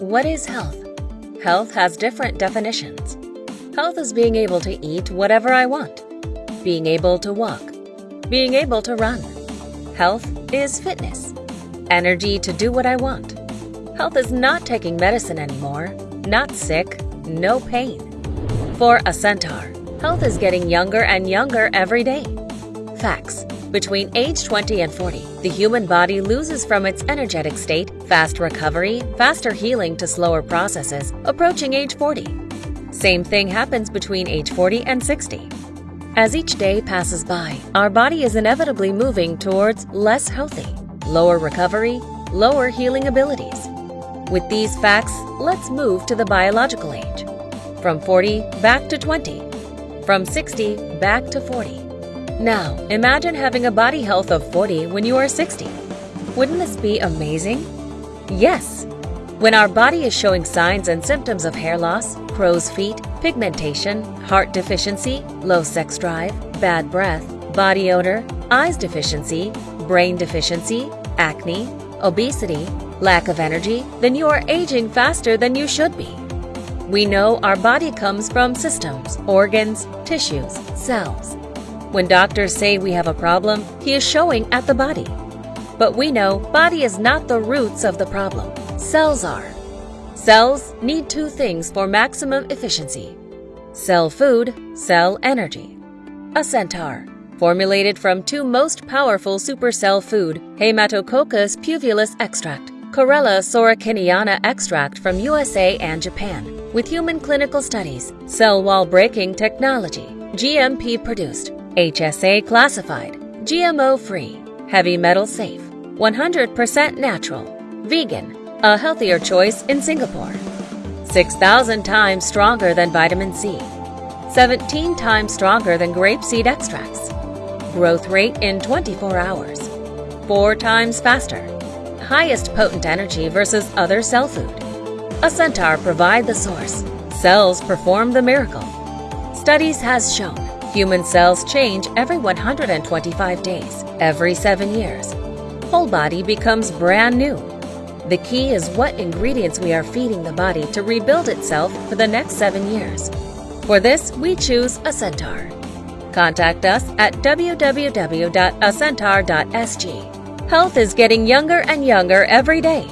What is health? Health has different definitions. Health is being able to eat whatever I want, being able to walk, being able to run. Health is fitness, energy to do what I want. Health is not taking medicine anymore, not sick, no pain. For a centaur, health is getting younger and younger every day. Facts. Between age 20 and 40, the human body loses from its energetic state, fast recovery, faster healing to slower processes, approaching age 40. Same thing happens between age 40 and 60. As each day passes by, our body is inevitably moving towards less healthy, lower recovery, lower healing abilities. With these facts, let's move to the biological age. From 40 back to 20. From 60 back to 40. Now, imagine having a body health of 40 when you are 60. Wouldn't this be amazing? Yes! When our body is showing signs and symptoms of hair loss, crow's feet, pigmentation, heart deficiency, low sex drive, bad breath, body odor, eyes deficiency, brain deficiency, acne, obesity, lack of energy, then you are aging faster than you should be. We know our body comes from systems, organs, tissues, cells. When doctors say we have a problem, he is showing at the body. But we know body is not the roots of the problem. Cells are. Cells need two things for maximum efficiency. Cell food, cell energy. A centaur, formulated from two most powerful supercell food, Haematococcus pluvialis extract, Chlorella sorokiniana extract from USA and Japan, with human clinical studies, cell wall breaking technology, GMP produced, HSA classified, GMO free, heavy metal safe, 100% natural, vegan, a healthier choice in Singapore. 6,000 times stronger than vitamin C, 17 times stronger than grapeseed extracts, growth rate in 24 hours, 4 times faster, highest potent energy versus other cell food. A centaur provide the source, cells perform the miracle. Studies has shown Human cells change every 125 days, every 7 years. Whole body becomes brand new. The key is what ingredients we are feeding the body to rebuild itself for the next 7 years. For this, we choose a centaur. Contact us at www.acentaur.sg. Health is getting younger and younger every day.